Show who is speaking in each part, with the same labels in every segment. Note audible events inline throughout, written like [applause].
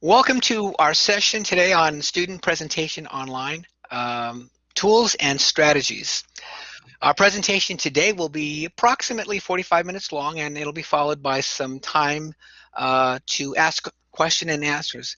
Speaker 1: Welcome to our session today on student presentation online, um, tools and strategies. Our presentation today will be approximately 45 minutes long and it'll be followed by some time uh, to ask question and answers.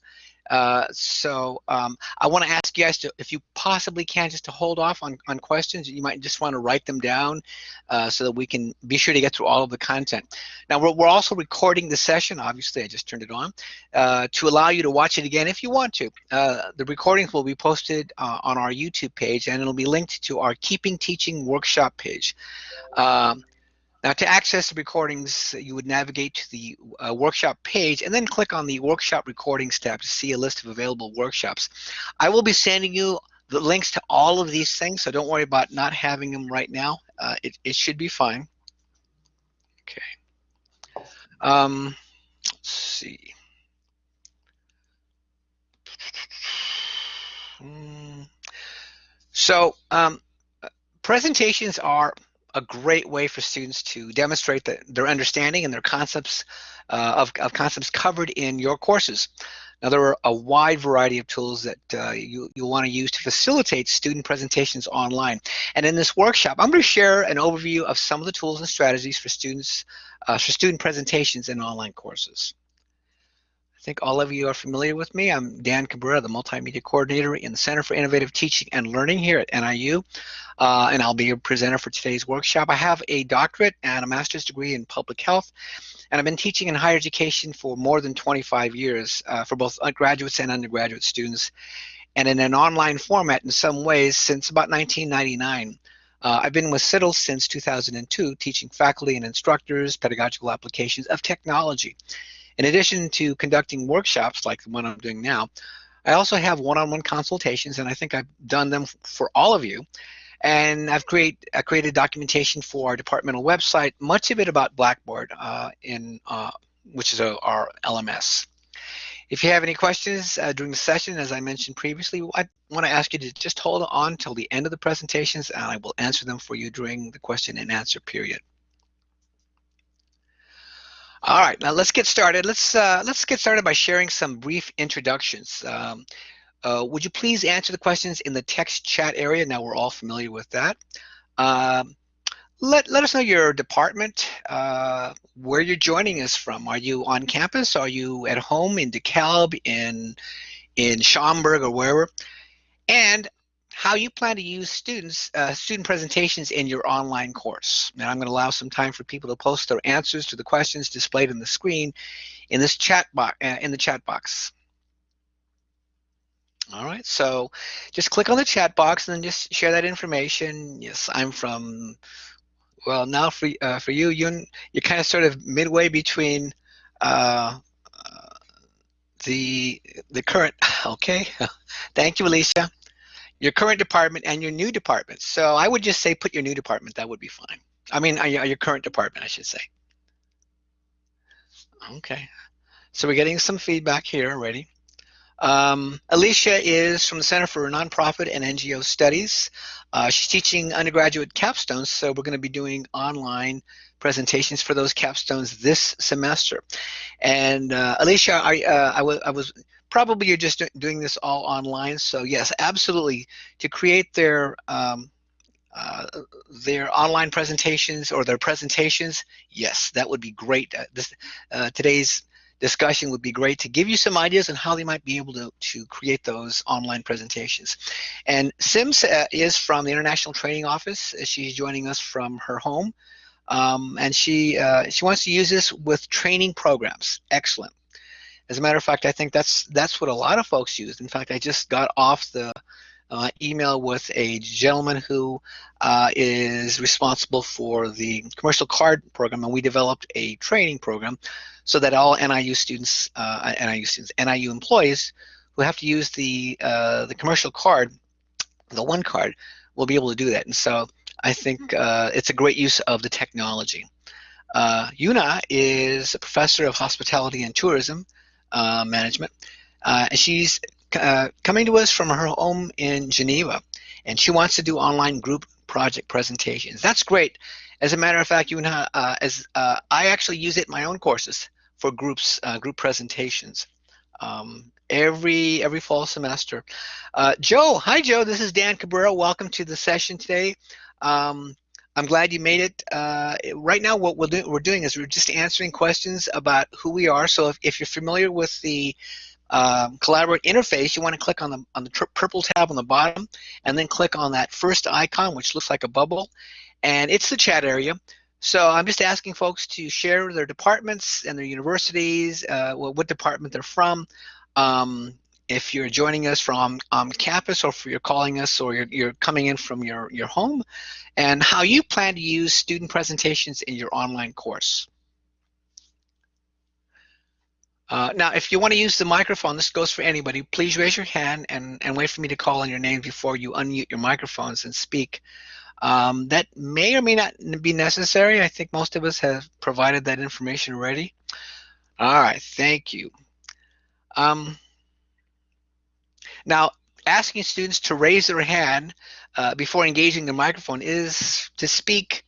Speaker 1: Uh, so um, I want to ask you guys to, if you possibly can, just to hold off on, on questions. You might just want to write them down uh, so that we can be sure to get through all of the content. Now we're, we're also recording the session. Obviously, I just turned it on uh, to allow you to watch it again if you want to. Uh, the recordings will be posted uh, on our YouTube page and it'll be linked to our Keeping Teaching workshop page. Um, now to access the recordings, you would navigate to the uh, workshop page and then click on the workshop recordings tab to see a list of available workshops. I will be sending you the links to all of these things, so don't worry about not having them right now. Uh, it, it should be fine. Okay. Um, let's see. Hmm. So um, presentations are a great way for students to demonstrate the, their understanding and their concepts uh, of, of, concepts covered in your courses. Now there are a wide variety of tools that uh, you, you want to use to facilitate student presentations online. And in this workshop, I'm going to share an overview of some of the tools and strategies for students, uh, for student presentations in online courses. Think all of you are familiar with me. I'm Dan Cabrera, the Multimedia Coordinator in the Center for Innovative Teaching and Learning here at NIU, uh, and I'll be your presenter for today's workshop. I have a doctorate and a master's degree in public health, and I've been teaching in higher education for more than 25 years uh, for both graduates and undergraduate students, and in an online format in some ways since about 1999. Uh, I've been with CITL since 2002, teaching faculty and instructors pedagogical applications of technology. In addition to conducting workshops like the one I'm doing now, I also have one-on-one consultations, and I think I've done them for all of you. And I've create, I created documentation for our departmental website, much of it about Blackboard, uh, in uh, which is a, our LMS. If you have any questions uh, during the session, as I mentioned previously, I want to ask you to just hold on till the end of the presentations, and I will answer them for you during the question and answer period. All right, now let's get started. Let's uh, let's get started by sharing some brief introductions. Um, uh, would you please answer the questions in the text chat area? Now we're all familiar with that. Um, let, let us know your department, uh, where you're joining us from. Are you on campus? Are you at home in DeKalb, in, in Schaumburg, or wherever? And how you plan to use students, uh, student presentations in your online course. Now I'm going to allow some time for people to post their answers to the questions displayed on the screen in this chat box, uh, in the chat box. All right, so just click on the chat box and then just share that information. Yes, I'm from, well, now for, uh, for you, you, you're kind of sort of midway between uh, uh the, the current, [laughs] okay. [laughs] Thank you, Alicia your current department and your new department. So I would just say put your new department. That would be fine. I mean, uh, your current department, I should say. Okay. So we're getting some feedback here already. Um, Alicia is from the Center for Nonprofit and NGO Studies. Uh, she's teaching undergraduate capstones, so we're going to be doing online presentations for those capstones this semester. And uh, Alicia, I, uh, I, I was probably you're just doing this all online. So yes, absolutely. To create their um, uh, their online presentations or their presentations, yes, that would be great. Uh, this uh, today's discussion would be great to give you some ideas on how they might be able to, to create those online presentations. And Sims uh, is from the International Training Office. She's joining us from her home. Um, and she uh, she wants to use this with training programs. Excellent. As a matter of fact, I think that's that's what a lot of folks use. In fact, I just got off the uh, email with a gentleman who uh, is responsible for the commercial card program, and we developed a training program so that all NIU students, uh, NIU students, NIU employees who have to use the uh, the commercial card, the one card, will be able to do that. And so I think uh, it's a great use of the technology. Uh, Yuna is a professor of hospitality and tourism uh, management. Uh, she's uh, coming to us from her home in Geneva, and she wants to do online group project presentations. That's great. As a matter of fact, you and I, uh, as I actually use it in my own courses for groups, group presentations. um, every every fall semester. Joe, hi Joe, this is Dan Cabrera. Welcome to the session today. Um, I'm glad you made it. Uh, right now, what we'll do, we're doing is we're just answering questions about who we are. So if, if you're familiar with the um, collaborate interface, you want to click on the on the purple tab on the bottom, and then click on that first icon, which looks like a bubble, and it's the chat area. So I'm just asking folks to share their departments and their universities, uh, what department they're from. Um, if you're joining us from um, campus or if you're calling us or you're, you're coming in from your, your home, and how you plan to use student presentations in your online course. Uh, now, if you want to use the microphone, this goes for anybody, please raise your hand and, and wait for me to call on your name before you unmute your microphones and speak. Um, that may or may not be necessary. I think most of us have provided that information already. All right, thank you. Um, now, asking students to raise their hand uh, before engaging the microphone is to speak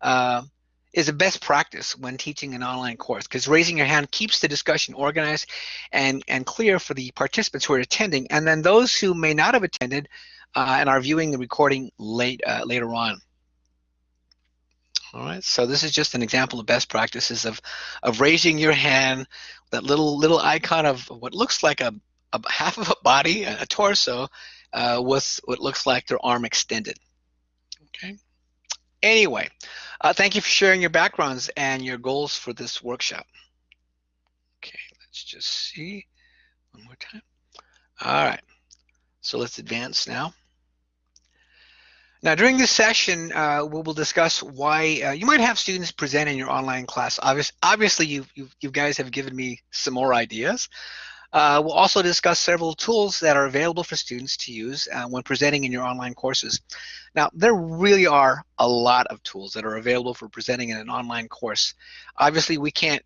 Speaker 1: uh, is a best practice when teaching an online course because raising your hand keeps the discussion organized and, and clear for the participants who are attending and then those who may not have attended uh, and are viewing the recording late uh, later on. All right, so this is just an example of best practices of, of raising your hand, that little little icon of what looks like a, a half of a body, a torso, uh, with what looks like their arm extended. Okay. Anyway, uh, thank you for sharing your backgrounds and your goals for this workshop. Okay, let's just see one more time. All right, so let's advance now. Now, during this session, uh, we will discuss why uh, you might have students present in your online class. Obvious, obviously, you, you, you guys have given me some more ideas. Uh, we'll also discuss several tools that are available for students to use uh, when presenting in your online courses. Now, there really are a lot of tools that are available for presenting in an online course. Obviously, we can't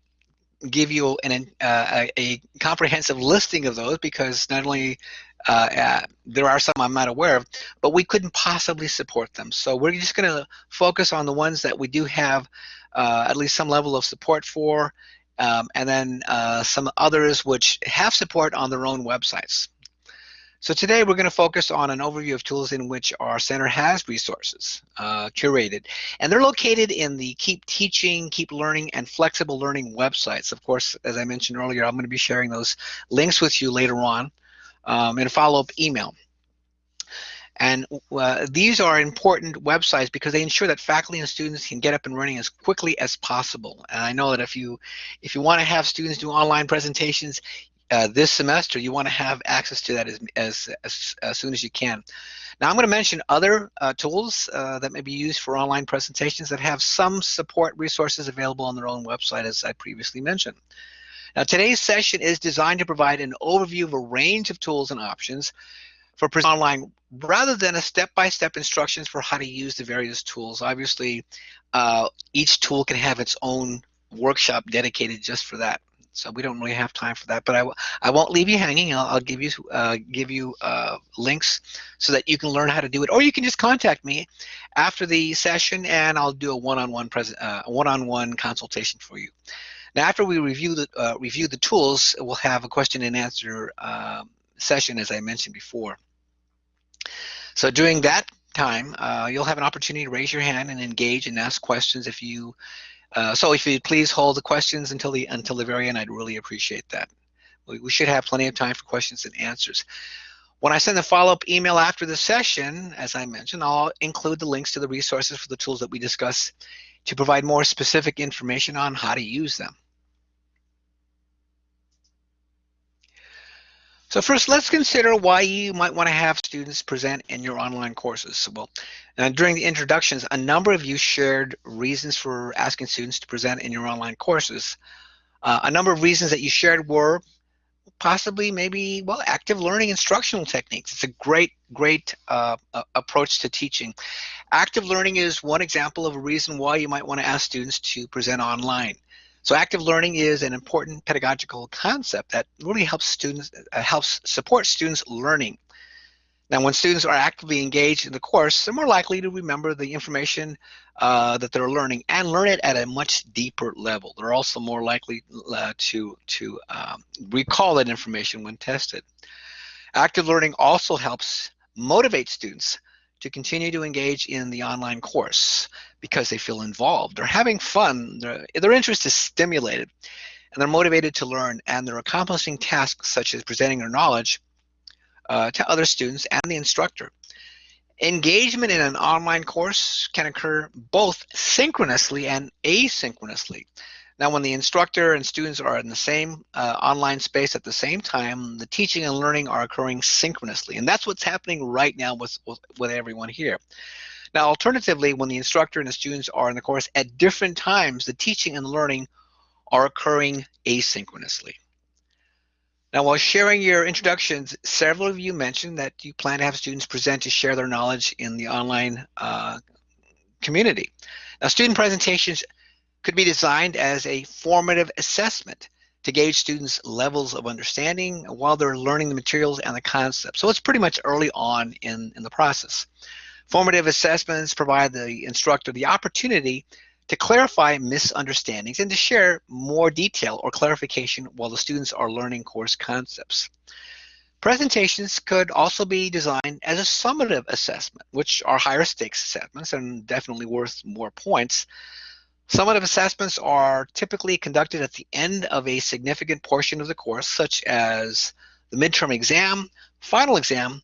Speaker 1: give you an, uh, a, comprehensive listing of those because not only uh, uh, there are some I'm not aware of, but we couldn't possibly support them. So we're just going to focus on the ones that we do have uh, at least some level of support for, um, and then uh, some others which have support on their own websites. So today we're going to focus on an overview of tools in which our center has resources uh, curated. And they're located in the Keep Teaching, Keep Learning, and Flexible Learning websites. Of course, as I mentioned earlier, I'm going to be sharing those links with you later on um, in a follow-up email. And uh, these are important websites because they ensure that faculty and students can get up and running as quickly as possible. And I know that if you if you want to have students do online presentations, uh, this semester, you want to have access to that as, as, as, as, soon as you can. Now I'm going to mention other uh, tools uh, that may be used for online presentations that have some support resources available on their own website as I previously mentioned. Now today's session is designed to provide an overview of a range of tools and options for online rather than a step-by-step -step instructions for how to use the various tools. Obviously, uh, each tool can have its own workshop dedicated just for that so we don't really have time for that. But I, I won't leave you hanging. I'll, I'll give you uh, give you uh, links so that you can learn how to do it, or you can just contact me after the session, and I'll do a one-on-one present uh, one-on-one consultation for you. Now, after we review the uh, review the tools, we'll have a question and answer um, session, as I mentioned before. So during that time, uh, you'll have an opportunity to raise your hand and engage and ask questions if you uh, so if you'd please hold the questions until the until the very end, I'd really appreciate that. We, we should have plenty of time for questions and answers. When I send the follow-up email after the session, as I mentioned, I'll include the links to the resources for the tools that we discuss to provide more specific information on how to use them. So first, let's consider why you might want to have students present in your online courses. Well, uh, during the introductions, a number of you shared reasons for asking students to present in your online courses. Uh, a number of reasons that you shared were possibly maybe, well, active learning instructional techniques. It's a great, great uh, approach to teaching. Active learning is one example of a reason why you might want to ask students to present online. So active learning is an important pedagogical concept that really helps students, uh, helps support students learning. Now, when students are actively engaged in the course, they're more likely to remember the information uh, that they're learning and learn it at a much deeper level. They're also more likely uh, to, to um, recall that information when tested. Active learning also helps motivate students to continue to engage in the online course because they feel involved. They're having fun, their, interest is stimulated, and they're motivated to learn, and they're accomplishing tasks such as presenting their knowledge uh, to other students and the instructor. Engagement in an online course can occur both synchronously and asynchronously. Now, when the instructor and students are in the same uh, online space at the same time, the teaching and learning are occurring synchronously. And that's what's happening right now with, with, with everyone here. Now, alternatively, when the instructor and the students are in the course at different times, the teaching and learning are occurring asynchronously. Now, while sharing your introductions, several of you mentioned that you plan to have students present to share their knowledge in the online uh, community. Now, student presentations could be designed as a formative assessment to gauge students' levels of understanding while they're learning the materials and the concepts. So it's pretty much early on in, in the process. Formative assessments provide the instructor the opportunity to clarify misunderstandings and to share more detail or clarification while the students are learning course concepts. Presentations could also be designed as a summative assessment, which are higher stakes assessments and definitely worth more points. Summative assessments are typically conducted at the end of a significant portion of the course, such as the midterm exam, final exam,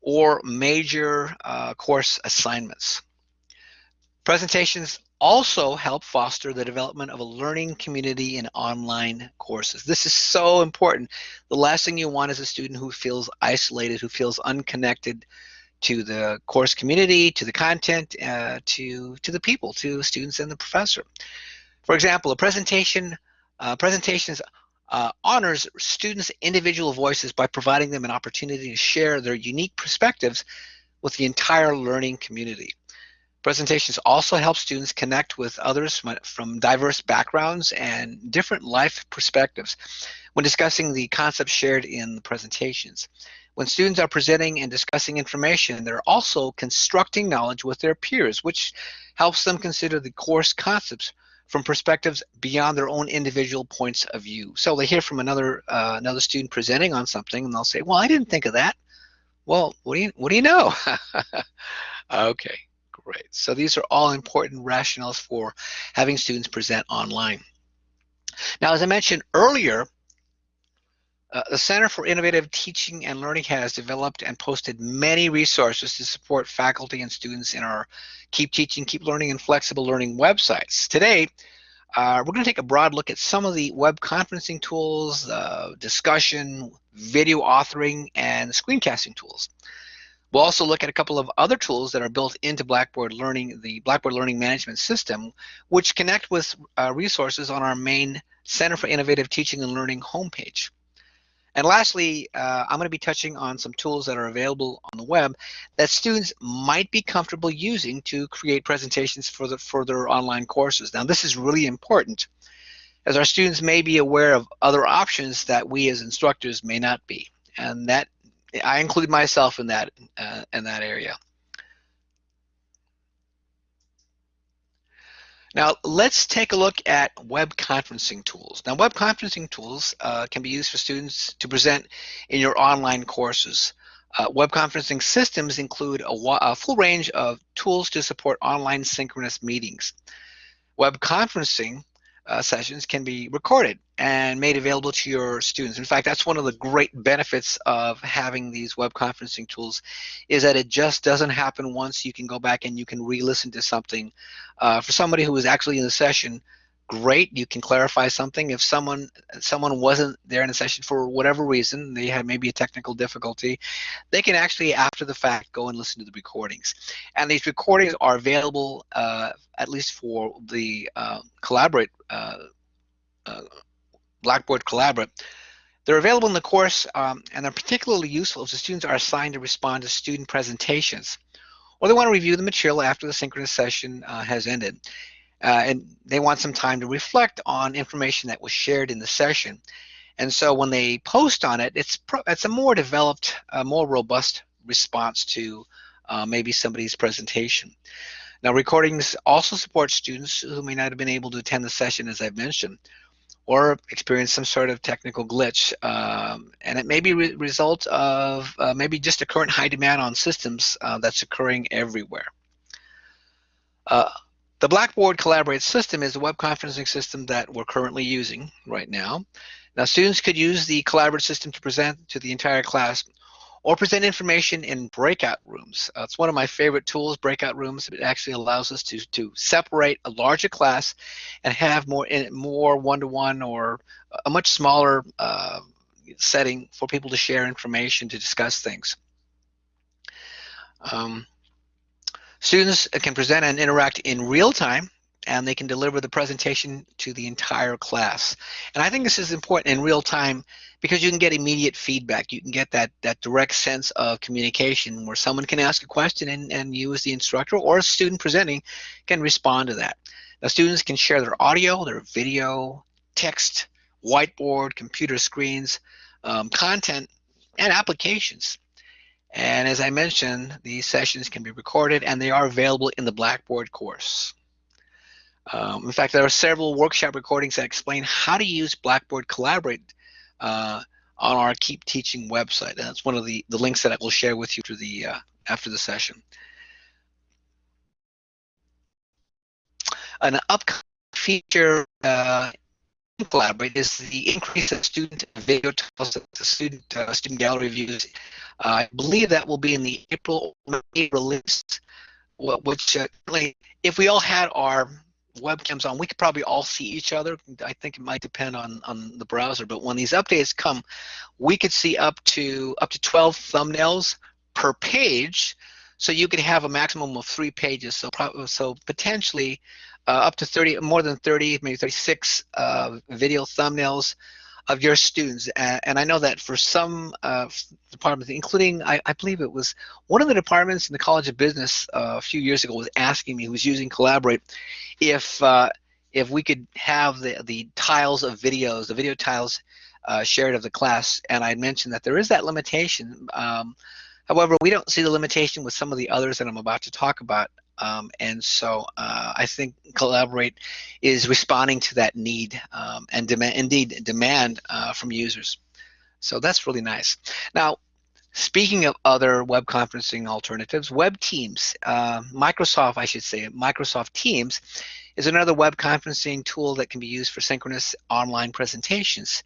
Speaker 1: or major uh, course assignments. Presentations also help foster the development of a learning community in online courses. This is so important. The last thing you want is a student who feels isolated, who feels unconnected to the course community, to the content, uh, to, to the people, to students and the professor. For example, a presentation uh, presentations uh, honors students' individual voices by providing them an opportunity to share their unique perspectives with the entire learning community. Presentations also help students connect with others from diverse backgrounds and different life perspectives when discussing the concepts shared in the presentations. When students are presenting and discussing information, they're also constructing knowledge with their peers, which helps them consider the course concepts from perspectives beyond their own individual points of view. So they hear from another uh, another student presenting on something, and they'll say, "Well, I didn't think of that." Well, what do you what do you know? [laughs] okay. Great. So these are all important rationales for having students present online. Now, as I mentioned earlier, uh, the Center for Innovative Teaching and Learning has developed and posted many resources to support faculty and students in our Keep Teaching, Keep Learning, and Flexible Learning websites. Today, uh, we're going to take a broad look at some of the web conferencing tools, uh, discussion, video authoring, and screencasting tools. We'll also look at a couple of other tools that are built into Blackboard Learning, the Blackboard Learning Management System, which connect with uh, resources on our main Center for Innovative Teaching and Learning homepage. And lastly, uh, I'm going to be touching on some tools that are available on the web that students might be comfortable using to create presentations for, the, for their online courses. Now, this is really important as our students may be aware of other options that we as instructors may not be. And that I include myself in that uh, in that area. Now let's take a look at web conferencing tools. Now web conferencing tools uh, can be used for students to present in your online courses. Uh, web conferencing systems include a, a, full range of tools to support online synchronous meetings. Web conferencing uh, sessions can be recorded and made available to your students. In fact, that's one of the great benefits of having these web conferencing tools is that it just doesn't happen once. You can go back and you can re-listen to something. Uh, for somebody who was actually in the session, great you can clarify something. If someone someone wasn't there in the session for whatever reason they had maybe a technical difficulty they can actually after the fact go and listen to the recordings. And these recordings are available uh, at least for the uh, collaborate uh, uh blackboard collaborate. They're available in the course um, and they're particularly useful if the students are assigned to respond to student presentations or they want to review the material after the synchronous session uh, has ended uh, and they want some time to reflect on information that was shared in the session. And so when they post on it, it's it's a more developed, uh, more robust response to uh, maybe somebody's presentation. Now, recordings also support students who may not have been able to attend the session, as I've mentioned, or experience some sort of technical glitch. Um, and it may be a result of uh, maybe just a current high demand on systems uh, that's occurring everywhere. Uh, the Blackboard Collaborate system is a web conferencing system that we're currently using right now. Now, students could use the Collaborate system to present to the entire class or present information in breakout rooms. Uh, it's one of my favorite tools, breakout rooms. It actually allows us to, to separate a larger class and have more more one-to-one or a much smaller uh, setting for people to share information, to discuss things. Um, students can present and interact in real time and they can deliver the presentation to the entire class. And I think this is important in real time because you can get immediate feedback. You can get that, that direct sense of communication where someone can ask a question and, and you as the instructor or a student presenting can respond to that. Now students can share their audio, their video, text, whiteboard, computer screens, um, content, and applications. And as I mentioned, these sessions can be recorded and they are available in the Blackboard course. Um, in fact, there are several workshop recordings that explain how to use Blackboard Collaborate uh, on our Keep Teaching website. And that's one of the, the links that I will share with you through the, uh, after the session. An upcoming feature uh, Collaborate is the increase of student video tiles the student uh, student gallery views. Uh, I believe that will be in the April May release, which uh, if we all had our webcams on, we could probably all see each other. I think it might depend on, on the browser, but when these updates come, we could see up to up to 12 thumbnails per page. So you could have a maximum of three pages. So so potentially up to 30, more than 30, maybe 36 uh, video thumbnails of your students. And, and I know that for some uh, departments, including, I, I, believe it was one of the departments in the College of Business uh, a few years ago was asking me, who was using Collaborate, if uh, if we could have the, the tiles of videos, the video tiles uh, shared of the class. And I mentioned that there is that limitation. Um, however, we don't see the limitation with some of the others that I'm about to talk about. Um, and so uh, I think Collaborate is responding to that need um, and demand, indeed demand uh, from users. So that's really nice. Now, speaking of other web conferencing alternatives, Web Teams, uh, Microsoft, I should say, Microsoft Teams is another web conferencing tool that can be used for synchronous online presentations.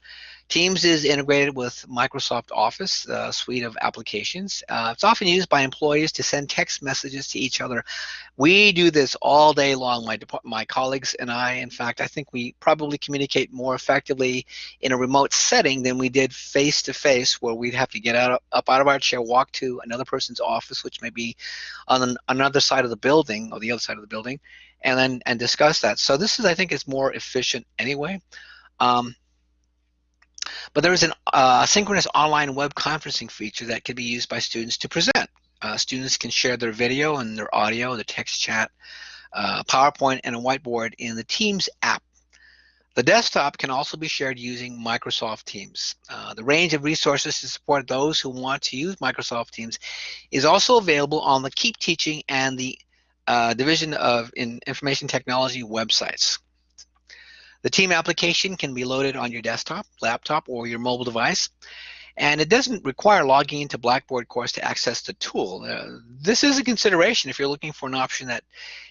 Speaker 1: Teams is integrated with Microsoft Office, a suite of applications. Uh, it's often used by employees to send text messages to each other. We do this all day long, my, my colleagues and I. In fact, I think we probably communicate more effectively in a remote setting than we did face-to-face, -face, where we'd have to get out, up out of our chair, walk to another person's office, which may be on another side of the building or the other side of the building, and then and discuss that. So this is, I think, is more efficient anyway. Um, but there is an uh, synchronous online web conferencing feature that can be used by students to present. Uh, students can share their video and their audio, the text chat, uh, PowerPoint, and a whiteboard in the Teams app. The desktop can also be shared using Microsoft Teams. Uh, the range of resources to support those who want to use Microsoft Teams is also available on the Keep Teaching and the uh, Division of in Information Technology websites. The team application can be loaded on your desktop, laptop, or your mobile device. And it doesn't require logging into Blackboard course to access the tool. Uh, this is a consideration if you're looking for an option that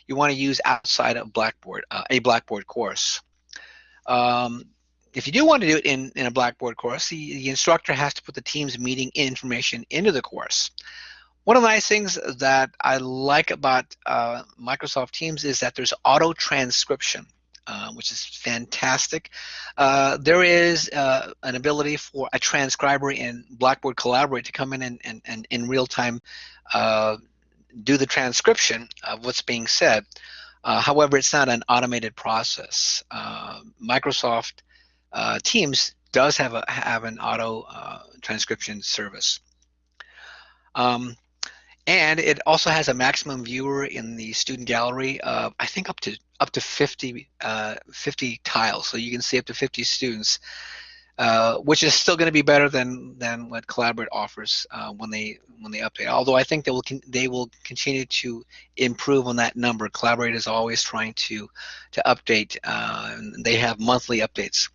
Speaker 1: you want to use outside of Blackboard, uh, a Blackboard course. Um, if you do want to do it in, in a Blackboard course, the, the instructor has to put the team's meeting information into the course. One of the nice things that I like about uh, Microsoft Teams is that there's auto transcription. Uh, which is fantastic. Uh, there is uh, an ability for a transcriber in Blackboard Collaborate to come in and, and, and in real time uh, do the transcription of what's being said. Uh, however, it's not an automated process. Microsoft Teams does have a have an auto transcription service. Um, and it also has a maximum viewer in the student gallery of I think up to up to 50 uh, 50 tiles, so you can see up to 50 students. uh, which is still going to be better than than what Collaborate offers uh, when they when they update. Although I think they will they will continue to improve on that number. Collaborate is always trying to to update. Uh, they have monthly updates.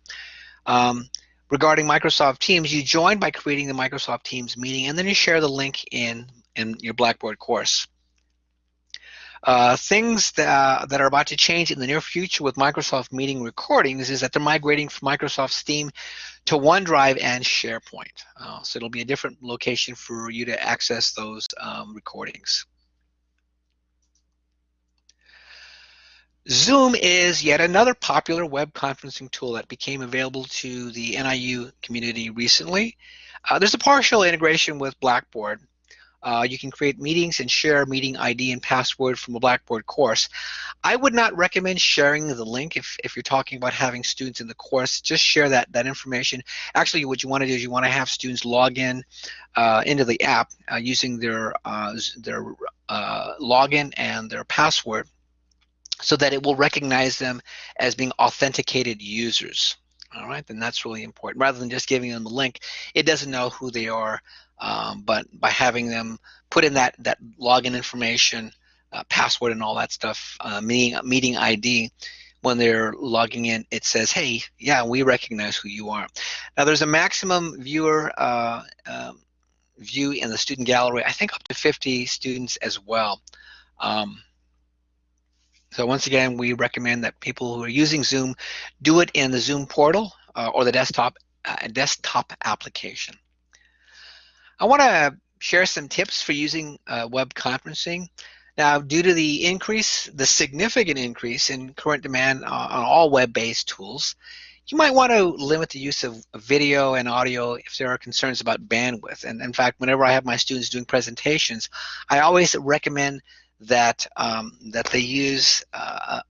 Speaker 1: Um, regarding Microsoft Teams, you join by creating the Microsoft Teams meeting, and then you share the link in in your Blackboard course. Uh, things that, that are about to change in the near future with Microsoft Meeting recordings is that they're migrating from Microsoft Teams to OneDrive and SharePoint. Uh, so it'll be a different location for you to access those um, recordings. Zoom is yet another popular web conferencing tool that became available to the NIU community recently. Uh, there's a partial integration with Blackboard, uh, you can create meetings and share meeting ID and password from a Blackboard course. I would not recommend sharing the link if, if you're talking about having students in the course. Just share that, that information. Actually, what you want to do is you want to have students log in uh, into the app uh, using their, uh, their uh, login and their password so that it will recognize them as being authenticated users. All right, then that's really important. Rather than just giving them the link, it doesn't know who they are um, but by having them put in that that login information, uh, password, and all that stuff, uh, meeting meeting ID, when they're logging in, it says, "Hey, yeah, we recognize who you are." Now, there's a maximum viewer uh, um, view in the student gallery. I think up to 50 students as well. Um, so once again, we recommend that people who are using Zoom do it in the Zoom portal uh, or the desktop uh, desktop application. I want to share some tips for using uh, web conferencing. Now, due to the increase, the significant increase in current demand on, on all web-based tools, you might want to limit the use of video and audio if there are concerns about bandwidth. And in fact, whenever I have my students doing presentations, I always recommend that um, that they use uh,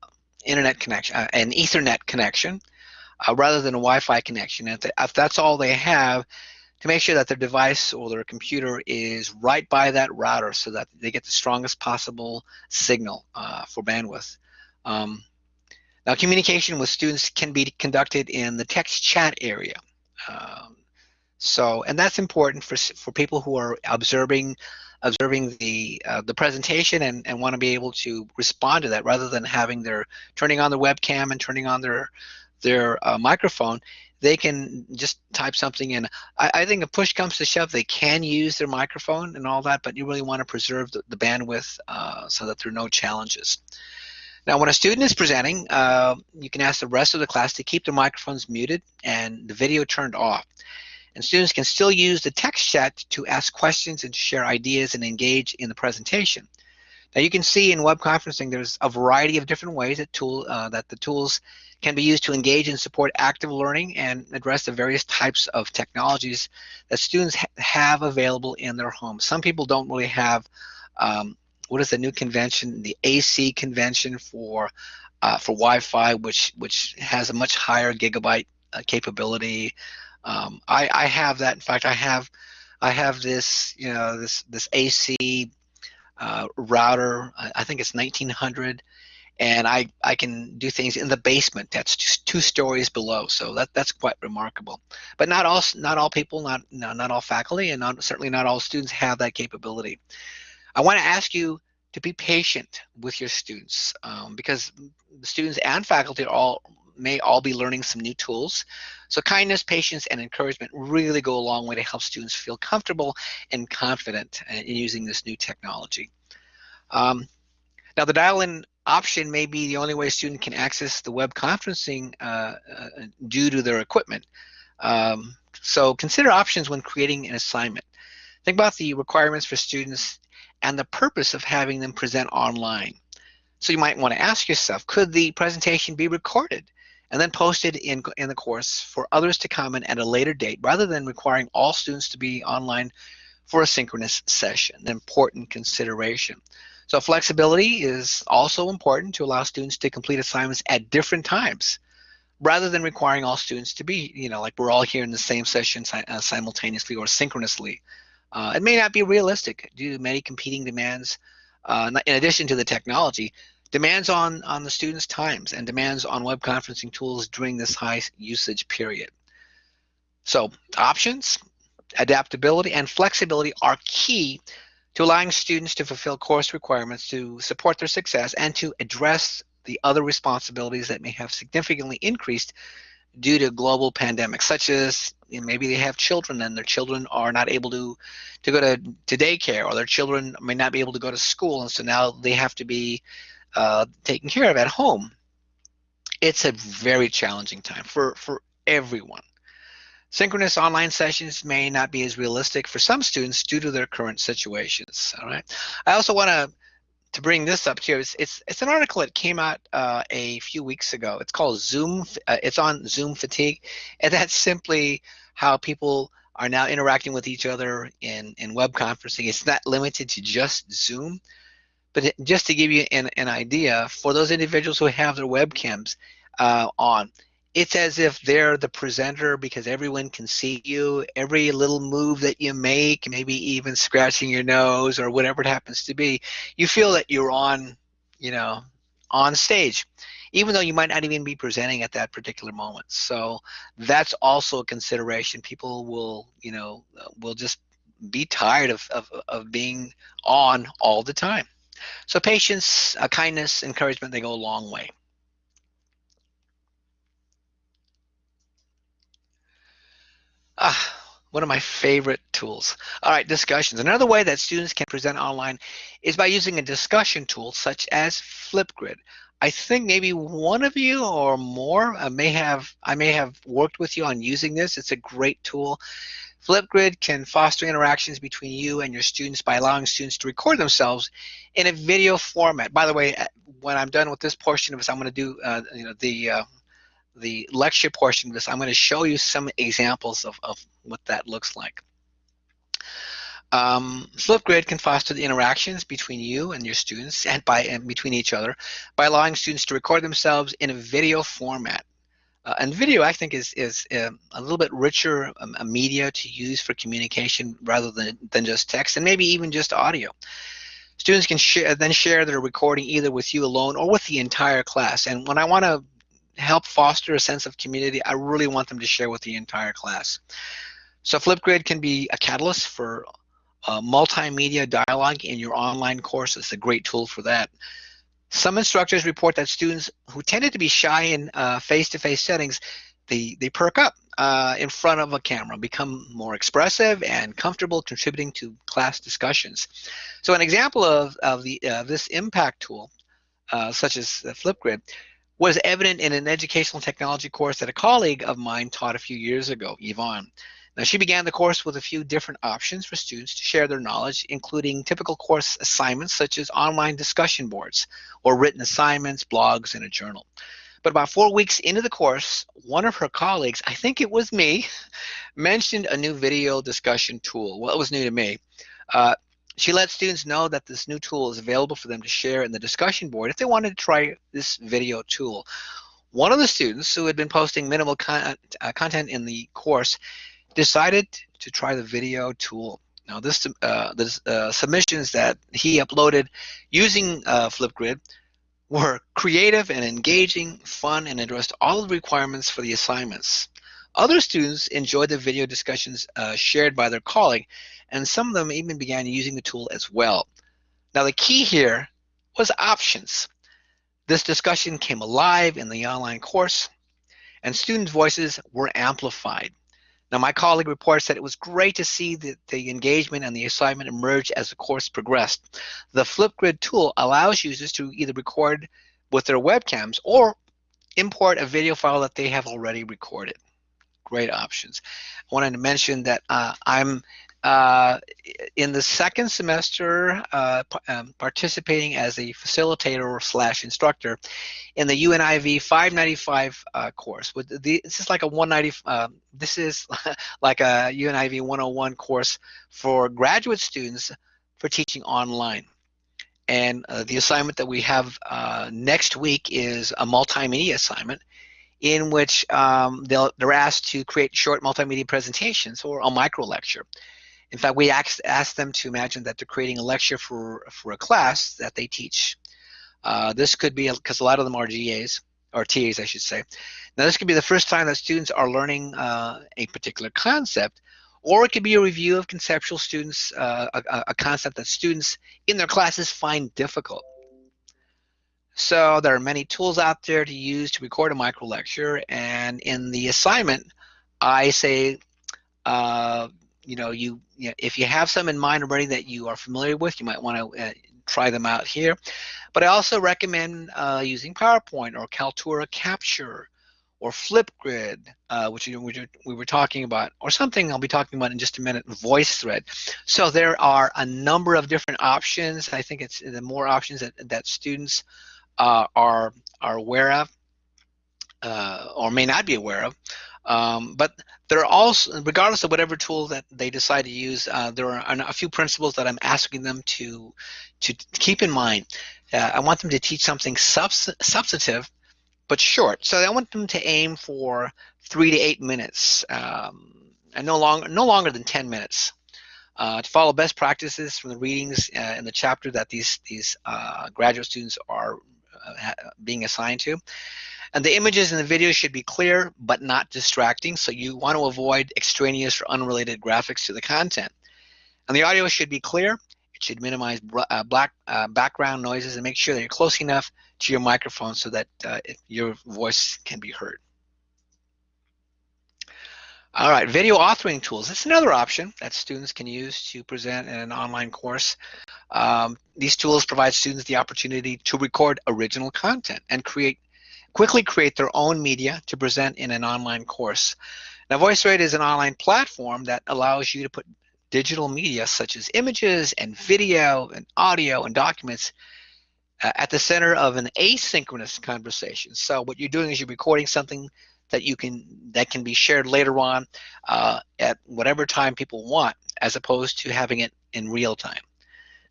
Speaker 1: internet connection, uh, an Ethernet connection, uh, rather than a Wi-Fi connection. If, they, if that's all they have, to make sure that their device or their computer is right by that router so that they get the strongest possible signal uh, for bandwidth. Um, now, communication with students can be conducted in the text chat area. Um, so, and that's important for, for people who are observing observing the uh, the presentation and, and want to be able to respond to that rather than having their turning on their webcam and turning on their their uh, microphone they can just type something in. I, I, think if push comes to shove, they can use their microphone and all that, but you really want to preserve the, the bandwidth uh, so that there are no challenges. Now, when a student is presenting, uh, you can ask the rest of the class to keep their microphones muted and the video turned off. And students can still use the text chat to ask questions and share ideas and engage in the presentation. Now you can see in web conferencing there's a variety of different ways that tool uh, that the tools can be used to engage and support active learning and address the various types of technologies that students ha have available in their homes. Some people don't really have um, what is the new convention, the AC convention for uh, for Wi-Fi, which which has a much higher gigabyte uh, capability. Um, I, I have that. In fact, I have I have this you know this this AC uh, router. I think it's 1900, and I I can do things in the basement. That's just two stories below. So that that's quite remarkable. But not all not all people, not no, not all faculty, and not, certainly not all students have that capability. I want to ask you to be patient with your students um, because the students and faculty are all may all be learning some new tools. So kindness, patience, and encouragement really go a long way to help students feel comfortable and confident in using this new technology. Um, now the dial-in option may be the only way a student can access the web conferencing uh, uh, due to their equipment. Um, so consider options when creating an assignment. Think about the requirements for students and the purpose of having them present online. So you might want to ask yourself, could the presentation be recorded and then posted in, in the course for others to comment at a later date rather than requiring all students to be online for a synchronous session, an important consideration. So flexibility is also important to allow students to complete assignments at different times rather than requiring all students to be, you know, like we're all here in the same session uh, simultaneously or synchronously. Uh, it may not be realistic due to many competing demands. Uh, in addition to the technology, demands on, on the students' times and demands on web conferencing tools during this high usage period. So options, adaptability, and flexibility are key to allowing students to fulfill course requirements to support their success and to address the other responsibilities that may have significantly increased due to global pandemics, such as you know, maybe they have children and their children are not able to to go to, to daycare, or their children may not be able to go to school, and so now they have to be uh, taken care of at home. It's a very challenging time for for everyone. Synchronous online sessions may not be as realistic for some students due to their current situations. All right. I also want to to bring this up too. It's it's, it's an article that came out uh, a few weeks ago. It's called Zoom. Uh, it's on Zoom fatigue, and that's simply how people are now interacting with each other in in web conferencing. It's not limited to just Zoom, but just to give you an, an idea, for those individuals who have their webcams uh, on, it's as if they're the presenter because everyone can see you. Every little move that you make maybe even scratching your nose or whatever it happens to be you feel that you're on you know on stage even though you might not even be presenting at that particular moment. So that's also a consideration. People will you know will just be tired of, of, of being on all the time so patience uh, kindness encouragement they go a long way Ah, one of my favorite tools. All right, discussions. Another way that students can present online is by using a discussion tool such as Flipgrid. I think maybe one of you or more uh, may have I may have worked with you on using this. It's a great tool. Flipgrid can foster interactions between you and your students by allowing students to record themselves in a video format. By the way, uh, when I'm done with this portion of this, I'm going to do uh, you know the uh, the lecture portion of this, I'm going to show you some examples of, of what that looks like. Um, Flipgrid can foster the interactions between you and your students and by and between each other by allowing students to record themselves in a video format. Uh, and video, I think, is is uh, a little bit richer um, a media to use for communication rather than than just text and maybe even just audio. Students can share, then share their recording either with you alone or with the entire class. And when I want to help foster a sense of community, I really want them to share with the entire class. So Flipgrid can be a catalyst for uh, multimedia dialogue in your online course. It's a great tool for that. Some instructors report that students who tended to be shy in uh, face-to-face -face settings, they, they perk up uh, in front of a camera, become more expressive and comfortable contributing to class discussions. So an example of, of the, this impact tool, uh, such as Flipgrid, was evident in an educational technology course that a colleague of mine taught a few years ago, Yvonne. Now, she began the course with a few different options for students to share their knowledge, including typical course assignments such as online discussion boards or written assignments, blogs, and a journal. But about four weeks into the course, one of her colleagues, I think it was me, [laughs] mentioned a new video discussion tool. Well, it was new to me. Uh, she let students know that this new tool is available for them to share in the discussion board if they wanted to try this video tool. One of the students who had been posting minimal con uh, content in the course decided to try the video tool. Now this, uh, the uh, submissions that he uploaded using uh, Flipgrid were creative and engaging, fun, and addressed all the requirements for the assignments. Other students enjoyed the video discussions uh, shared by their colleague and some of them even began using the tool as well. Now the key here was options. This discussion came alive in the online course and student voices were amplified. Now my colleague reports that it was great to see the engagement and the assignment emerge as the course progressed. The Flipgrid tool allows users to either record with their webcams or import a video file that they have already recorded. Great options. I wanted to mention that uh, I'm uh, in the second semester, uh, um, participating as a facilitator slash instructor in the UNIV 595 uh, course. With the, this is like a 190. Um, this is [laughs] like a UNIV 101 course for graduate students for teaching online. And uh, the assignment that we have uh, next week is a multimedia assignment in which um, they're asked to create short multimedia presentations or a micro lecture. In fact, we asked, asked them to imagine that they're creating a lecture for, for a class that they teach. Uh, this could be, because a lot of them are GAs, or TAs I should say. Now this could be the first time that students are learning uh, a particular concept, or it could be a review of conceptual students, uh, a, a concept that students in their classes find difficult. So there are many tools out there to use to record a micro lecture, and in the assignment, I say, uh, you know, you, you know, if you have some in mind already that you are familiar with, you might want to uh, try them out here. But I also recommend uh, using PowerPoint or Kaltura Capture or Flipgrid, uh, which we were talking about, or something I'll be talking about in just a minute, VoiceThread. So there are a number of different options. I think it's the more options that, that students uh, are, are aware of uh, or may not be aware of. Um, but there are also, regardless of whatever tool that they decide to use, uh, there are a few principles that I'm asking them to to keep in mind. Uh, I want them to teach something subs substantive, but short. So I want them to aim for three to eight minutes, um, and no longer no longer than ten minutes. Uh, to follow best practices from the readings uh, in the chapter that these these uh, graduate students are uh, being assigned to. And the images in the video should be clear but not distracting, so you want to avoid extraneous or unrelated graphics to the content. And the audio should be clear. It should minimize uh, black uh, background noises and make sure that you're close enough to your microphone so that uh, your voice can be heard. All right, video authoring tools. That's another option that students can use to present in an online course. Um, these tools provide students the opportunity to record original content and create quickly create their own media to present in an online course. Now, VoiceThread is an online platform that allows you to put digital media such as images and video and audio and documents uh, at the center of an asynchronous conversation. So what you're doing is you're recording something that you can that can be shared later on uh, at whatever time people want, as opposed to having it in real time.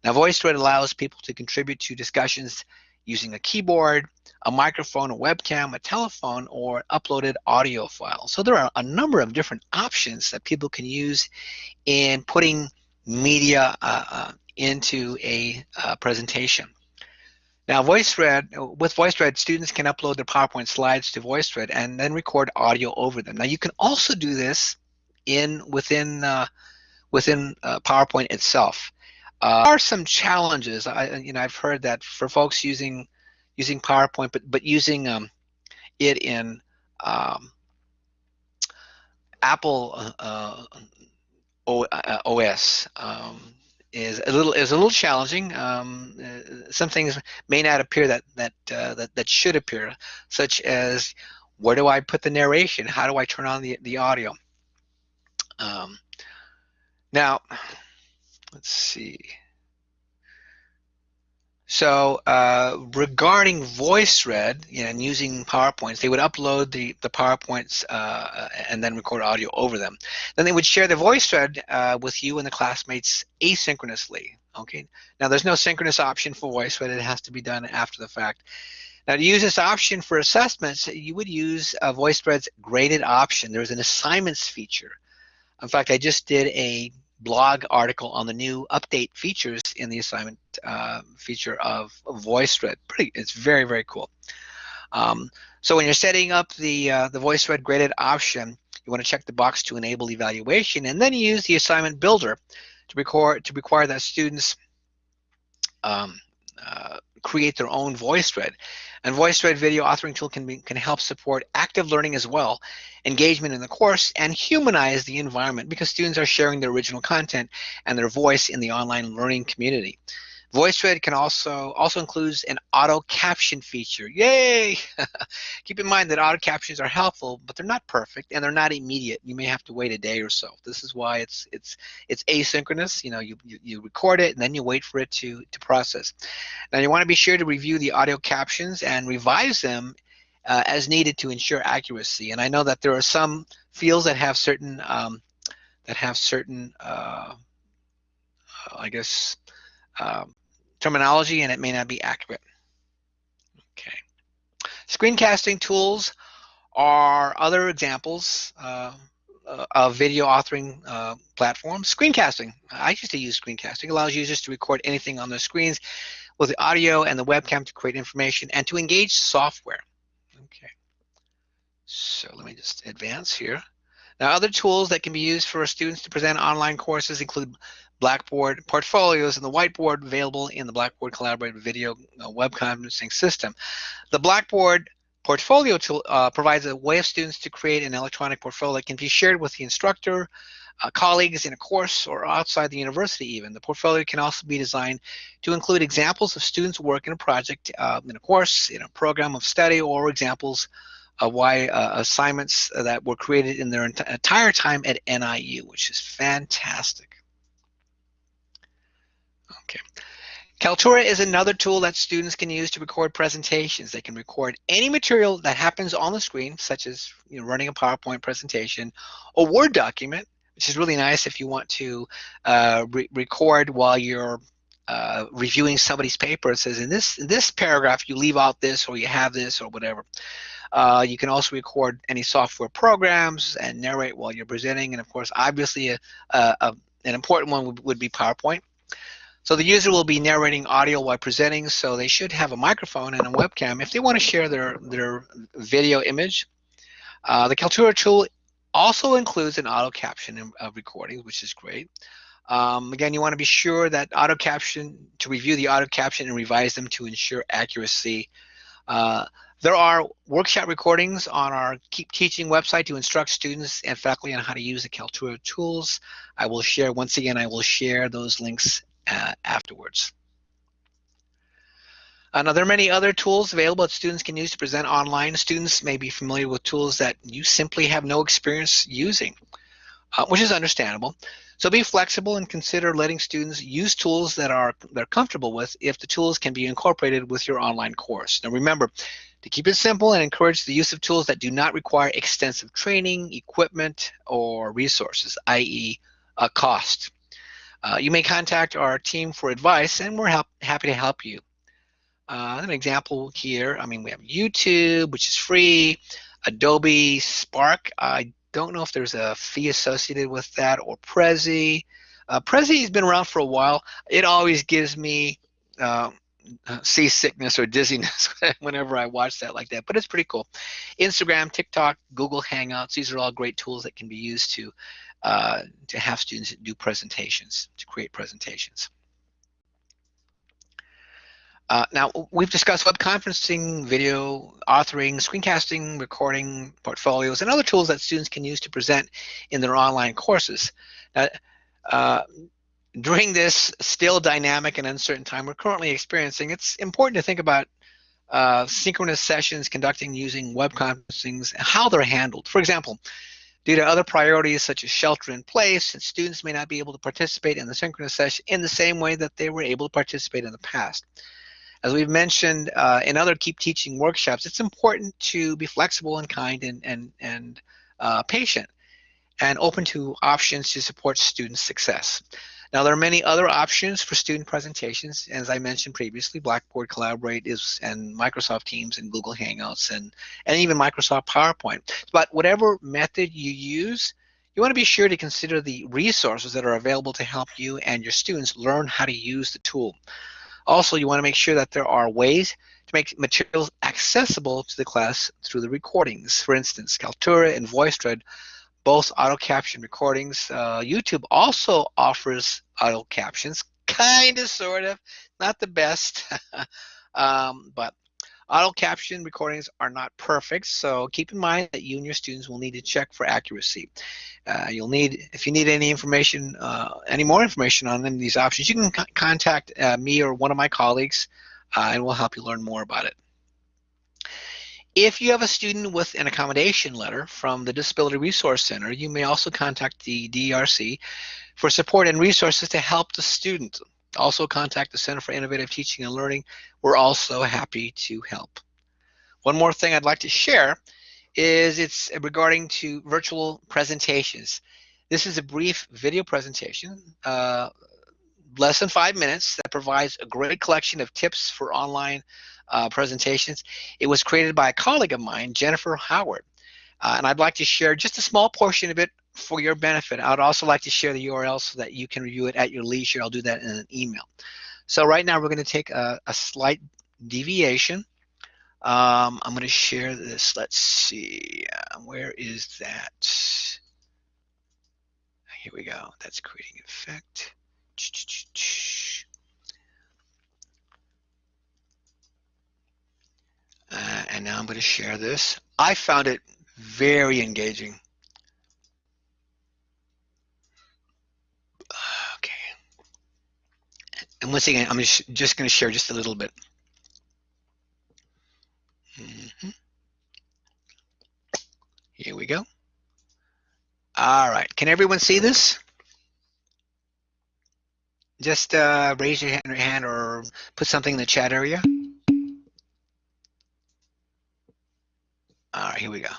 Speaker 1: Now, VoiceThread allows people to contribute to discussions using a keyboard, a microphone, a webcam, a telephone, or uploaded audio file. So there are a number of different options that people can use in putting media uh, uh, into a uh, presentation. Now, VoiceThread, with VoiceThread, students can upload their PowerPoint slides to VoiceThread and then record audio over them. Now, you can also do this in within uh, within uh, PowerPoint itself. Uh, there are some challenges. I, you know, I've heard that for folks using using PowerPoint, but but using um, it in um, Apple uh, o, uh, OS um, is a little is a little challenging. Um, uh, some things may not appear that that uh, that that should appear, such as where do I put the narration? How do I turn on the the audio? Um, now let's see. So uh, regarding VoiceThread you know, and using PowerPoints, they would upload the, the PowerPoints uh, and then record audio over them. Then they would share the VoiceThread uh, with you and the classmates asynchronously. Okay. Now there's no synchronous option for VoiceThread. It has to be done after the fact. Now to use this option for assessments, you would use uh, VoiceThread's graded option. There's an assignments feature. In fact, I just did a blog article on the new update features in the assignment uh, feature of, VoiceThread. Pretty, it's very very cool. Um, so when you're setting up the uh, the VoiceThread graded option, you want to check the box to enable evaluation, and then use the assignment builder to record to require that students um, uh, create their own VoiceThread. And VoiceThread video authoring tool can, be, can help support active learning as well, engagement in the course, and humanize the environment because students are sharing their original content and their voice in the online learning community. VoiceThread can also also includes an auto caption feature. Yay! [laughs] Keep in mind that auto captions are helpful, but they're not perfect and they're not immediate. You may have to wait a day or so. This is why it's it's it's asynchronous. You know, you you, you record it and then you wait for it to to process. Now you want to be sure to review the audio captions and revise them uh, as needed to ensure accuracy. And I know that there are some fields that have certain um, that have certain uh, I guess um, terminology and it may not be accurate. Okay. Screencasting tools are other examples uh, uh, of video authoring uh, platforms. Screencasting, I used to use screencasting, allows users to record anything on their screens with the audio and the webcam to create information and to engage software. Okay. So let me just advance here. Now, other tools that can be used for students to present online courses include Blackboard portfolios and the whiteboard available in the Blackboard Collaborate video uh, web conferencing system. The Blackboard portfolio tool uh, provides a way of students to create an electronic portfolio that can be shared with the instructor, uh, colleagues in a course, or outside the university even. The portfolio can also be designed to include examples of students' work in a project, uh, in a course, in a program of study, or examples of why uh, assignments that were created in their ent entire time at NIU, which is fantastic. Kaltura is another tool that students can use to record presentations. They can record any material that happens on the screen, such as you know, running a PowerPoint presentation, a Word document, which is really nice if you want to uh, re record while you're uh, reviewing somebody's paper. It says in this in this paragraph you leave out this or you have this or whatever. Uh, you can also record any software programs and narrate while you're presenting. And of course, obviously, a, a, a, an important one would, would be PowerPoint. So the user will be narrating audio while presenting, so they should have a microphone and a webcam if they want to share their, their video image. Uh, the Kaltura tool also includes an auto caption of recordings, which is great. Um, again, you want to be sure that auto caption, to review the auto caption and revise them to ensure accuracy. Uh, there are workshop recordings on our Keep Teaching website to instruct students and faculty on how to use the Kaltura tools. I will share, once again, I will share those links uh, afterwards. Uh, now, there are many other tools available that students can use to present online. Students may be familiar with tools that you simply have no experience using, uh, which is understandable. So be flexible and consider letting students use tools that are they're comfortable with if the tools can be incorporated with your online course. Now remember, to keep it simple and encourage the use of tools that do not require extensive training, equipment, or resources, i.e. a cost. Uh, you may contact our team for advice, and we're help, happy to help you. Uh, an example here, I mean, we have YouTube, which is free, Adobe Spark. I don't know if there's a fee associated with that, or Prezi. Uh, Prezi has been around for a while. It always gives me uh, seasickness or [laughs] dizziness [laughs] whenever I watch that like that, but it's pretty cool. Instagram, TikTok, Google Hangouts, these are all great tools that can be used to uh, to have students do presentations, to create presentations. Uh, now, we've discussed web conferencing, video authoring, screencasting, recording, portfolios, and other tools that students can use to present in their online courses. Now, uh, during this still dynamic and uncertain time we're currently experiencing, it's important to think about uh, synchronous sessions conducting using web conferencing, how they're handled. For example, Due to other priorities such as shelter in place, students may not be able to participate in the synchronous session in the same way that they were able to participate in the past. As we've mentioned uh, in other Keep Teaching workshops, it's important to be flexible and kind and, and, and uh, patient and open to options to support student success. Now, there are many other options for student presentations. As I mentioned previously, Blackboard Collaborate is and Microsoft Teams and Google Hangouts and, and even Microsoft PowerPoint. But whatever method you use, you want to be sure to consider the resources that are available to help you and your students learn how to use the tool. Also, you want to make sure that there are ways to make materials accessible to the class through the recordings. For instance, Kaltura and VoiceThread both auto caption recordings. Uh, YouTube also offers auto captions, kind of, sort of, not the best, [laughs] um, but auto caption recordings are not perfect. So keep in mind that you and your students will need to check for accuracy. Uh, you'll need, if you need any information, uh, any more information on any of these options, you can contact uh, me or one of my colleagues, uh, and we'll help you learn more about it. If you have a student with an accommodation letter from the Disability Resource Center, you may also contact the DRC for support and resources to help the student. Also contact the Center for Innovative Teaching and Learning. We're also happy to help. One more thing I'd like to share is it's regarding to virtual presentations. This is a brief video presentation, uh, less than five minutes, that provides a great collection of tips for online uh, presentations. It was created by a colleague of mine, Jennifer Howard. Uh, and I'd like to share just a small portion of it for your benefit. I'd also like to share the URL so that you can review it at your leisure. I'll do that in an email. So right now we're going to take a, a slight deviation Um, I'm going to share this. Let's see. Uh, where is that? Here we go. That's creating effect. Uh, and now I'm going to share this. I found it very engaging. Okay. And once again, I'm just going to share just a little bit. Mm -hmm. Here we go. All right. Can everyone see this? Just uh, raise your hand or put something in the chat area. All right, here we go.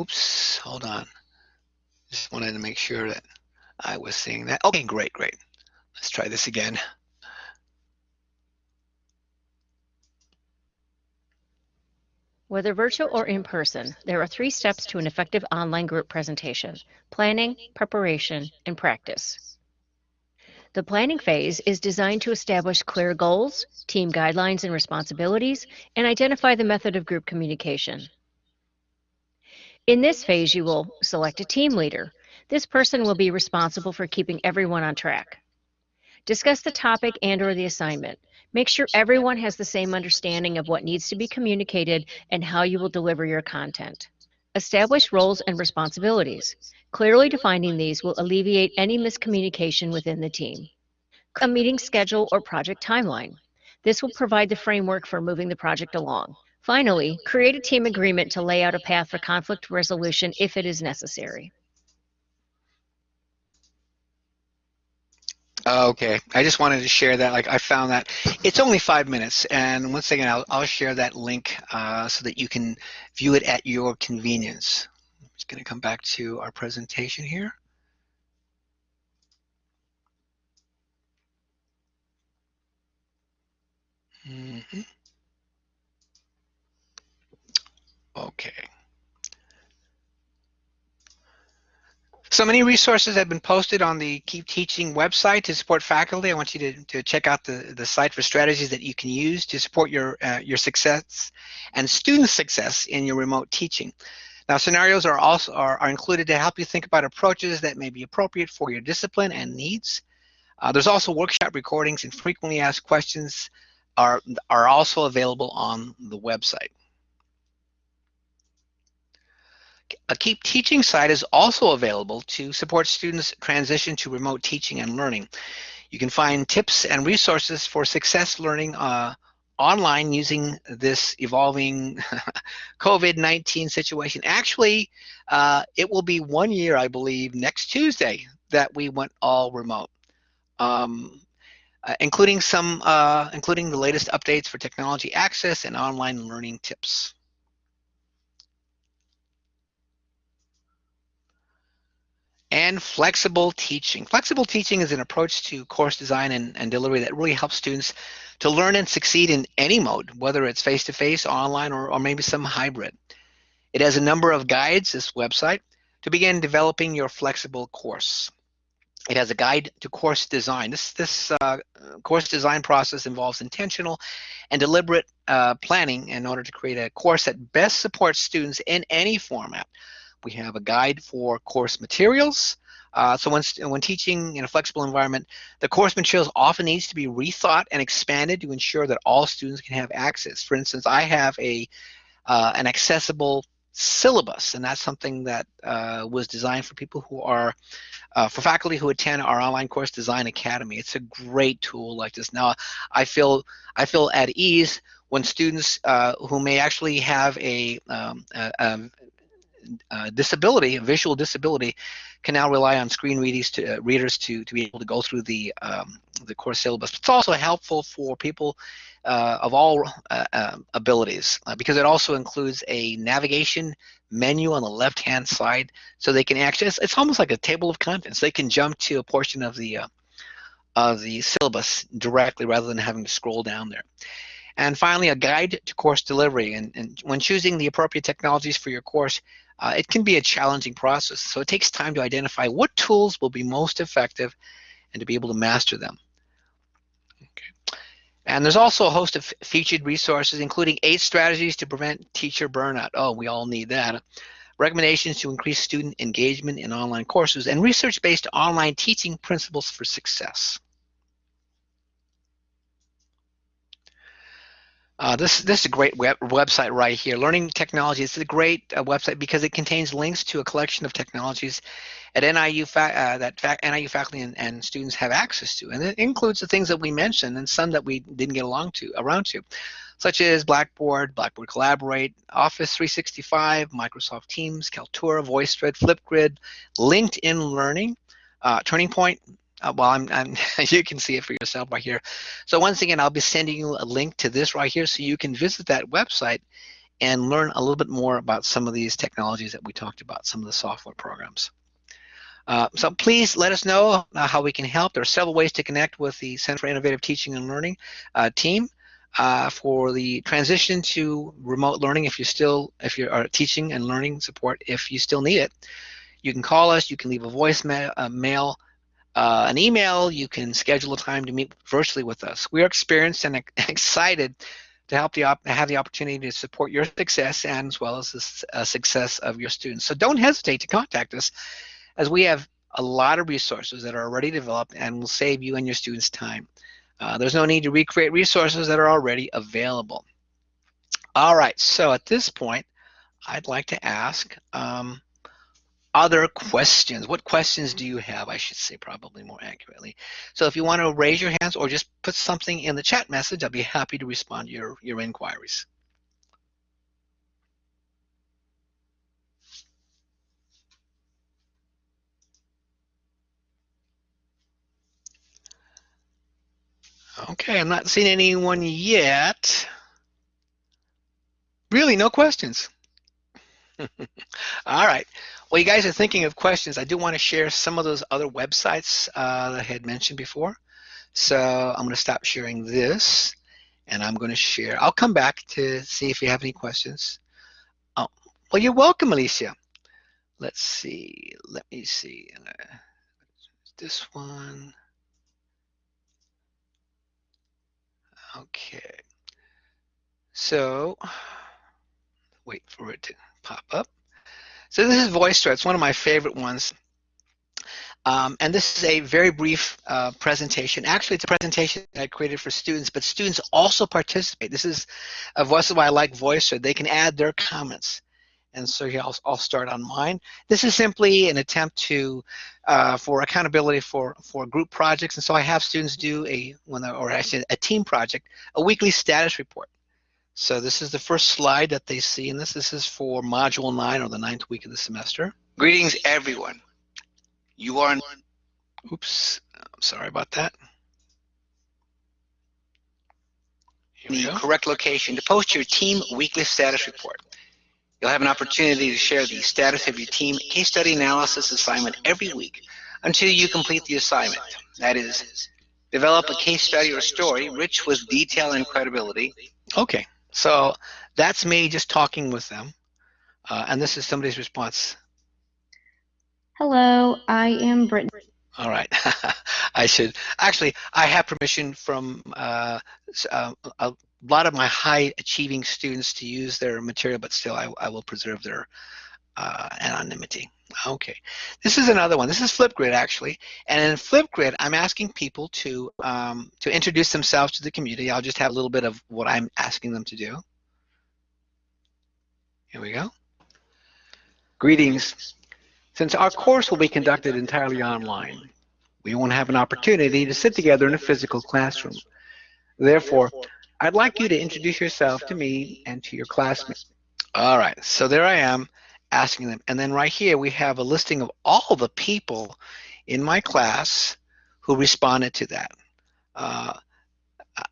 Speaker 1: Oops, hold on. Just wanted to make sure that I was seeing that. Okay, great, great. Let's try this again.
Speaker 2: Whether virtual or in person, there are three steps to an effective online group presentation, planning, preparation, and practice. The planning phase is designed to establish clear goals, team guidelines and responsibilities, and identify the method of group communication. In this phase, you will select a team leader. This person will be responsible for keeping everyone on track. Discuss the topic and or the assignment. Make sure everyone has the same understanding of what needs to be communicated and how you will deliver your content. Establish roles and responsibilities. Clearly defining these will alleviate any miscommunication within the team. A meeting schedule or project timeline. This will provide the framework for moving the project along. Finally, create a team agreement to lay out a path for conflict resolution if it is necessary.
Speaker 1: Okay, I just wanted to share that. Like I found that it's only five minutes, and once again, I'll, I'll share that link uh, so that you can view it at your convenience. Going to come back to our presentation here. Mm -hmm. Okay. So many resources have been posted on the Keep Teaching website to support faculty. I want you to, to check out the, the site for strategies that you can use to support your, uh, your success and student success in your remote teaching. Now, scenarios are also are, are included to help you think about approaches that may be appropriate for your discipline and needs. Uh, there's also workshop recordings and frequently asked questions are, are also available on the website. A Keep Teaching site is also available to support students transition to remote teaching and learning. You can find tips and resources for success learning uh, online using this evolving [laughs] COVID-19 situation. Actually, uh, it will be one year, I believe, next Tuesday that we went all remote. Um, uh, including some, uh, including the latest updates for technology access and online learning tips. And flexible teaching. Flexible teaching is an approach to course design and, and delivery that really helps students to learn and succeed in any mode, whether it's face-to-face, -face, online, or, or maybe some hybrid. It has a number of guides, this website, to begin developing your flexible course. It has a guide to course design. This, this uh, course design process involves intentional and deliberate uh, planning in order to create a course that best supports students in any format we have a guide for course materials. Uh, so when, when teaching in a flexible environment, the course materials often needs to be rethought and expanded to ensure that all students can have access. For instance, I have a uh, an accessible syllabus, and that's something that uh, was designed for people who are, uh, for faculty who attend our online course design academy. It's a great tool like this. Now, I feel I feel at ease when students uh, who may actually have a, um, a, a uh, disability, visual disability, can now rely on screen readers to uh, readers to to be able to go through the um, the course syllabus. It's also helpful for people uh, of all uh, um, abilities uh, because it also includes a navigation menu on the left hand side, so they can it's, it's, almost like a table of contents. They can jump to a portion of the uh, of the syllabus directly rather than having to scroll down there. And finally, a guide to course delivery. And, and when choosing the appropriate technologies for your course, uh, it can be a challenging process. So it takes time to identify what tools will be most effective and to be able to master them. Okay. And there's also a host of featured resources, including eight strategies to prevent teacher burnout. Oh, we all need that. Recommendations to increase student engagement in online courses and research-based online teaching principles for success. Uh, this this is a great web, website right here. Learning Technology is a great uh, website because it contains links to a collection of technologies at NIU uh, that fa NIU faculty and, and, students have access to, and it includes the things that we mentioned and some that we didn't get along to around to, such as Blackboard, Blackboard Collaborate, Office 365, Microsoft Teams, Kaltura, VoiceThread, Flipgrid, LinkedIn Learning, uh, Turning Point, uh, well, I'm, I'm [laughs] you can see it for yourself right here. So once again, I'll be sending you a link to this right here so you can visit that website and learn a little bit more about some of these technologies that we talked about, some of the software programs. Uh, so please let us know uh, how we can help. There are several ways to connect with the Center for Innovative Teaching and Learning uh, team uh, for the transition to remote learning if you still, if you are teaching and learning support, if you still need it. You can call us, you can leave a voicemail, mail, uh, an email, you can schedule a time to meet virtually with us. We are experienced and [laughs] excited to help you have the opportunity to support your success and as well as the uh, success of your students. So don't hesitate to contact us as we have a lot of resources that are already developed and will save you and your students time. Uh, there's no need to recreate resources that are already available. All right, so at this point, I'd like to ask, um, other questions. What questions do you have? I should say probably more accurately. So if you want to raise your hands or just put something in the chat message, I'll be happy to respond to your, your inquiries. Okay, I'm not seeing anyone yet. Really, no questions. [laughs] All right. Well, you guys are thinking of questions. I do want to share some of those other websites uh, that I had mentioned before. So I'm going to stop sharing this and I'm going to share. I'll come back to see if you have any questions. Oh, well, you're welcome, Alicia. Let's see. Let me see. Uh, this one. Okay. So wait for it to pop up. So this is VoiceThread. It's one of my favorite ones. Um, and this is a very brief uh, presentation. Actually, it's a presentation I created for students, but students also participate. This is a voice why I like VoiceThread. They can add their comments. And so I'll, I'll start on mine. This is simply an attempt to uh, for accountability for for group projects. And so I have students do a when or actually a team project, a weekly status report. So this is the first slide that they see in this. This is for Module 9 or the ninth week of the semester. Greetings, everyone. You are... Oops, I'm sorry about that. the correct location to post your team weekly status report. You'll have an opportunity to share the status of your team case study analysis assignment every week until you complete the assignment. That is, develop a case study or story rich with detail and credibility. Okay, so that's me just talking with them. Uh, and this is somebody's response.
Speaker 3: Hello, I am Brittany.
Speaker 1: All right. [laughs] I should actually. I have permission from uh, uh, a lot of my high achieving students to use their material, but still, I, I will preserve their uh, anonymity. Okay, this is another one. This is Flipgrid actually, and in Flipgrid, I'm asking people to um, to introduce themselves to the community. I'll just have a little bit of what I'm asking them to do. Here we go. Greetings. Since our course will be conducted entirely online, we won't have an opportunity to sit together in a physical classroom. Therefore, I'd like you to introduce yourself to me and to your classmates. All right, so there I am asking them. And then right here, we have a listing of all the people in my class who responded to that. Uh,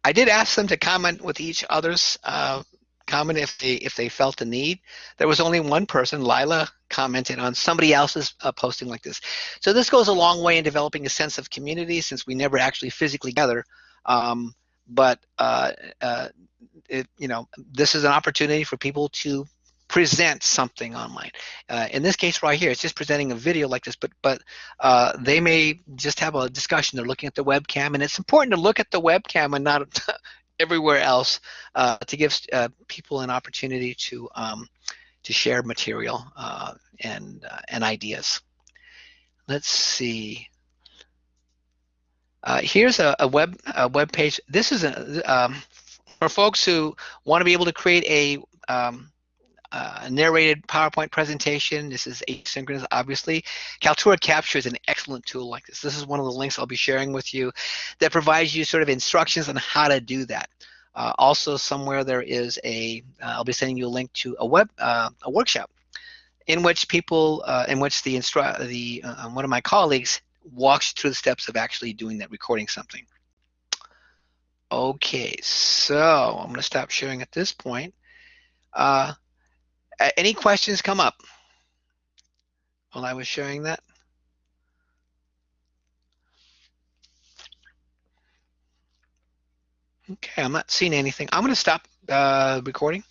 Speaker 1: I did ask them to comment with each other's uh, comment if they if they felt the need. There was only one person, Lila, commented on somebody else's uh, posting like this. So this goes a long way in developing a sense of community since we never actually physically gather. Um, but uh, uh, it, you know, this is an opportunity for people to present something online. Uh, in this case right here, it's just presenting a video like this, but but uh, they may just have a discussion. They're looking at the webcam, and it's important to look at the webcam and not [laughs] everywhere else uh, to give uh, people an opportunity to um, to share material uh, and uh, and ideas. Let's see. Here's a, a, web a web page. This is a, um, for folks who want to be able to create a um, uh, narrated PowerPoint presentation. This is asynchronous, obviously. Kaltura Capture is an excellent tool like this. This is one of the links I'll be sharing with you that provides you sort of instructions on how to do that. Uh, also, somewhere there is a, will uh, be sending you a link to a web, uh, a workshop in which people, uh, in which the, instru the uh, one of my colleagues walks through the steps of actually doing that, recording something. Okay, so I'm going to stop sharing at this point. Uh, any questions come up while I was sharing that? Okay, I'm not seeing anything. I'm going to stop uh, recording.